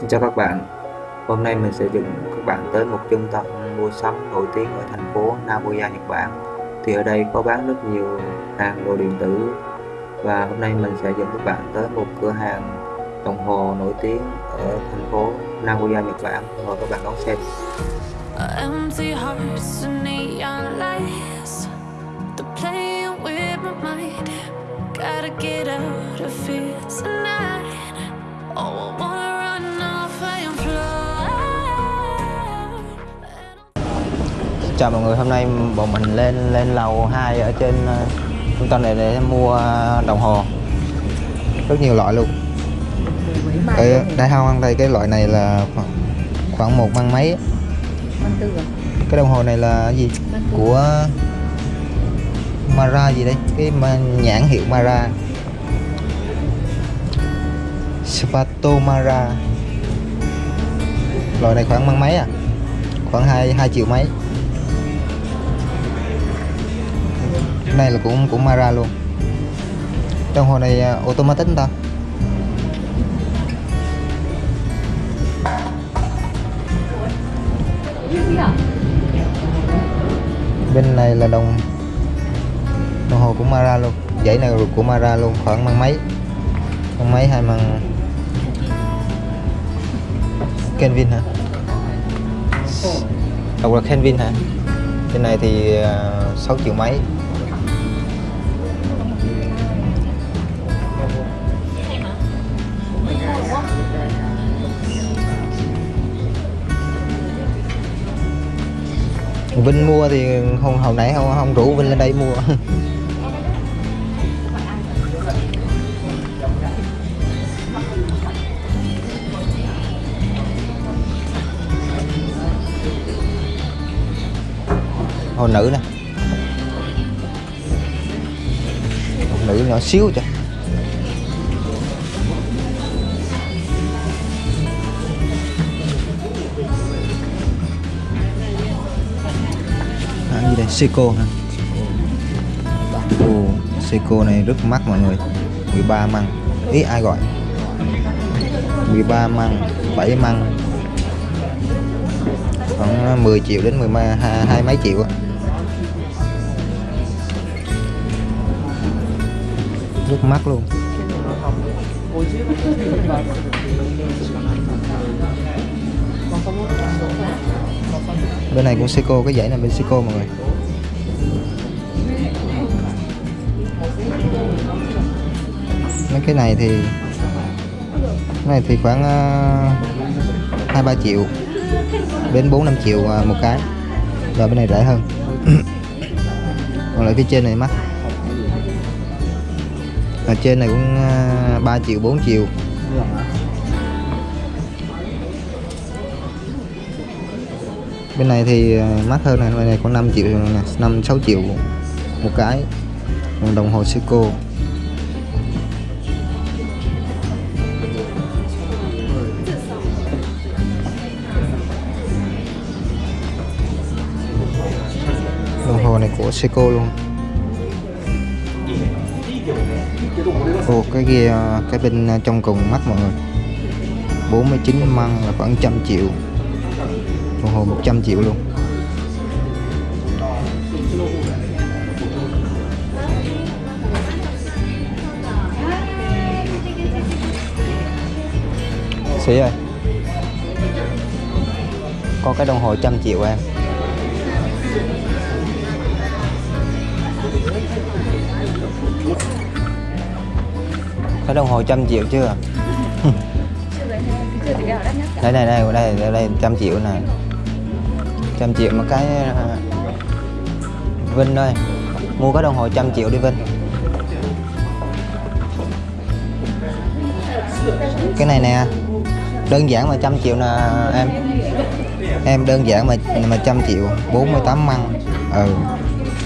Xin chào các bạn. Hôm nay mình sẽ dẫn các bạn tới một trung tâm mua sắm nổi tiếng ở thành phố Nagoya, Nhật Bản. Thì ở đây có bán rất nhiều hàng đồ điện tử. Và hôm nay mình sẽ dẫn các bạn tới một cửa hàng đồng hồ nổi tiếng ở thành phố Nagoya, Nhật Bản. Mời các bạn đón xem. Gotta get out of here tonight. Oh, I wanna Chào mọi người, hôm nay bọn mình lên lên lầu 2 ở trên ờ, trung tâm này để mua đồng hồ. Rất nhiều loại luôn. Ở đây không ăn đây cái loại này là khoảng, khoảng một văn mấy cái đồng hồ này là gì? Của Mara gì đây? Cái nhãn hiệu Mara. Spato Mara. Loại này khoảng văn mấy à? Khoảng hai hai triệu mấy. Này là cũng cũng Mara luôn. Đồng hồ này à, automatic ta? Bên này là đồng đồng hồ của Mara luôn. Dãy này của Mara luôn khoảng mang mấy mang mấy hay mang Kelvin hả? Đọc là Kelvin hả? Bên này thì à, uh, 6 triệu mấy. Vinh mua thì hôm hồi nãy không không rủ Vinh lên đây mua. Hồi nữ nè. Hồi nữ nhỏ xíu trời Seiko hả? Ồ, Seiko này rất mắc mọi người. 13 măng. Ý ai gọi? 13 măng 7 măng. Khoảng à, 10 triệu đến 10 hai, hai mấy triệu á. Rất mắc luôn. Bên này cũng Seiko cái dãy này bên Seiko mọi người. Mấy cái này thì cái này thì khoảng ờ, hai ba triệu đến 4 5 triệu ờ, một cái. Rồi bên này rẻ hơn. Còn lại phía trên này mắc. Ở trên này cũng ờ, 3 triệu 4 triệu. Bên này thì ờ, mắc hơn này bên này có 5 triệu này 5 6 triệu một cái. Còn đồng hồ Seiko. Seiko luôn. Ồ, cái ghi ờ, cái bên ờ, trong cùng mắt mọi người. 49 măng là khoảng trăm triệu. Đồng hồ 100 triệu luôn. Sĩ ơi, Có cái đồng hồ trăm triệu em. Cái đồng hồ trăm triệu chưa? Đây này đây đây đây, đây trăm triệu này trăm triệu một cái à, Vinh ơi mua cái đồng hồ trăm triệu đi Vinh. Cái này nè đơn giản mà trăm triệu nè em. Em đơn giản mà mà trăm triệu 48 măng. Ừ.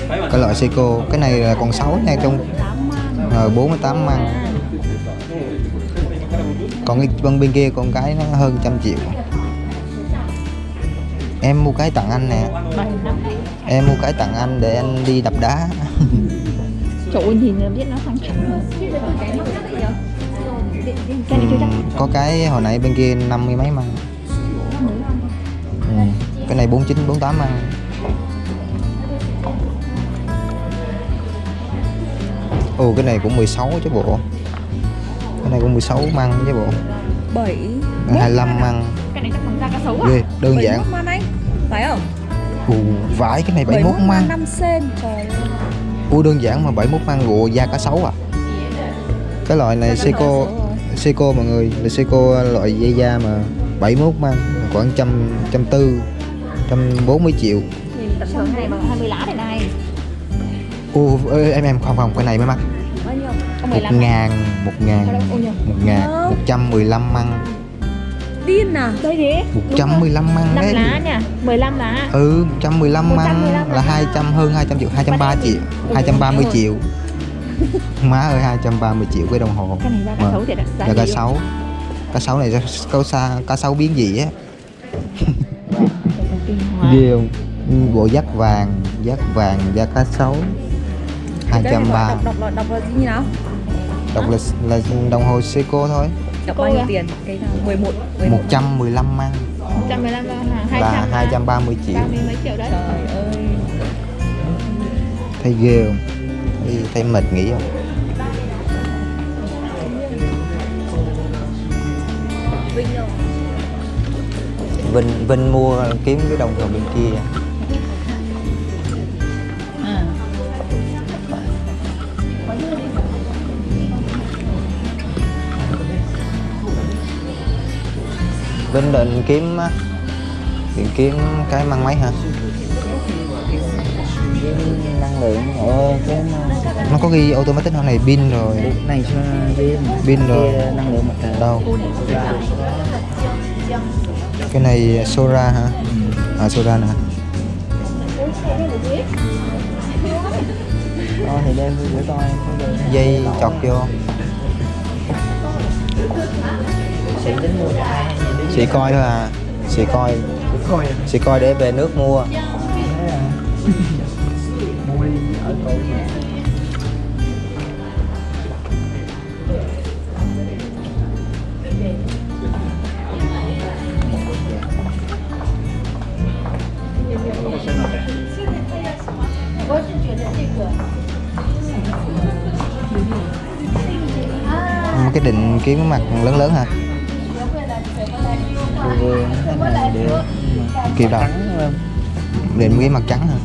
Cái loại Seiko cái này là còn sáu nha trong ờ, 48 măng. Còn cái bên bên kia con cái nó hơn trăm triệu. Em mua cái tặng anh nè. Em mua cái tặng anh để anh đi đập đá. Trời ơi, nhìn là biết nó sang trọng hơn. Ừm, có cái hồi nãy bên kia năm mươi mấy măng. Ừ. cái này 49 48 măng ồ cái này cũng 16 chứ bộ cái này cũng 16 măng chứ bộ Bảy. 25 măng Cái này chắc bằng da cá sấu à? ghê đơn Bảy giản mốt man anh. Phải không? ù vãi cái này 71 măng 5 sen. Trời ơi. ui đơn giản mà 71 măng gùa da cá sấu à cái loại này Seiko rồi. Seiko mọi người là Seiko loại dây da mà 71 măng khoảng trăm trăm tư trăm bốn mươi triệu Nhìn tận hưởng này bằng 20 lá. Ô, em em không không cái này mới mắc. Bao nhiêu? Có một 15 ngàn một ngàn một ngàn một trăm mười lăm măng. Điên à? Đây thế. một trăm mười lăm măng 5 đấy. lá nha. 15 lá. ừ một trăm mười lăm măng 115 là hai trăm hơn hai trăm triệu hai trăm ba triệu hai trăm ba mươi triệu. Má ơi hai trăm ba mươi triệu cái đồng hồ. Cái này cá Vâng. sấu thì đặt giá là cá sấu. Cá sấu này cá sa cá sấu biến gì á. Ghê không? Bộ dắt vàng dắt vàng da cá sấu hai Cái trăm này ba. đọc, đọc, đọc, đọc là gì như nào? đọc là là đồng hồ Seiko thôi. Đọc Cô bao nhiêu tiền? Cái nào? 11 11 một. trăm mười lăm măng 115 là 200 là hai trăm ba mươi triệu. 30 mấy triệu đấy. Trời ơi. Thấy ghê không? Thấy, thấy mệt nghỉ không? Vinh Vinh mua kiếm cái đồng hồ bên kia Vinh định kiếm định kiếm cái mang máy hả? Năng lượng ở cái nó có ghi automatic hôm này pin rồi. Này pin pin rồi. kia năng lượng mặt trời. Đâu? Cái này Sora hả? À Sora nè. Đó thì đem có được dây chọt vô chị coi thôi à. Chị coi. Chị coi để về nước mua. Thế à. Mua đi ở cái định kiếm cái mặt lớn lớn hả được kịp không định cái mặt trắng hả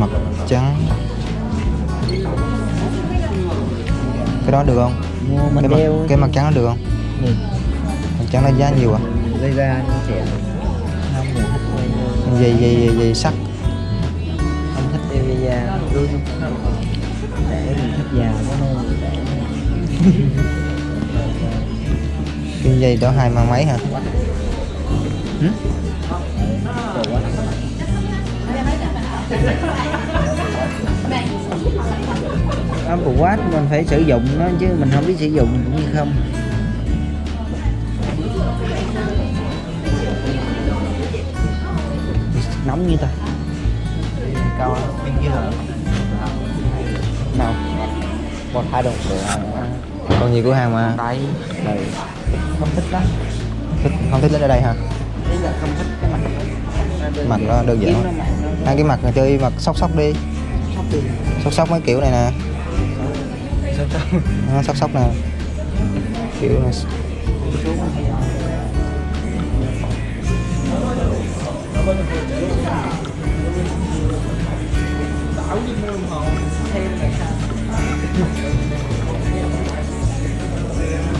mặt trắng. Cái đó được không? Mua cái mặt, cái mặt trắng nó được không? Ừ. mặt trắng nó giá nhiều à? Gây ra quay dây dây dây, dây sắt không thích dây da. Luôn để mình thích già nô để cái dây đó hai mang máy hả? Đồ quá. Apple Watch mình phải sử dụng nó chứ mình không biết sử dụng cũng như không. Nóng như ta. Cao bên kia hả nào. Một hai đồng còn nhiều cửa hàng mà? Đây đây. Không thích lắm. Thích, không thích lấy ở đây hả? Ý là không thích cái mặt. Mặt nó đơn giản hai cái mặt là chơi mặt sóc sóc đi. Sóc đi sóc sóc mấy kiểu này nè. Sóc sóc. Nó sóc sóc nè. Kiểu này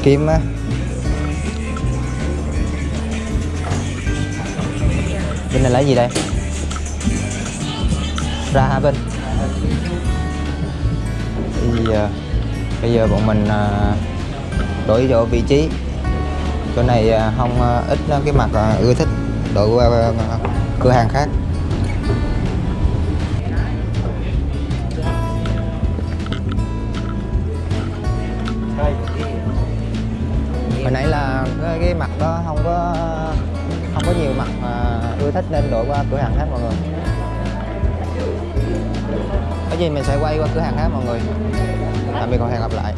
kim á. Bên này lấy gì đây? Ra hả bên? Bây giờ bây giờ bọn mình ờ, đổi chỗ vị trí. Chỗ này ờ, không ờ, ít cái mặt ưa thích. Đổi qua cửa hàng khác. Mặt đó, không có không có nhiều mặt mà ưa thích nên đổi qua cửa hàng khác mọi người. Có gì mình sẽ quay qua cửa hàng khác mọi người. Tạm biệt và hẹn gặp lại.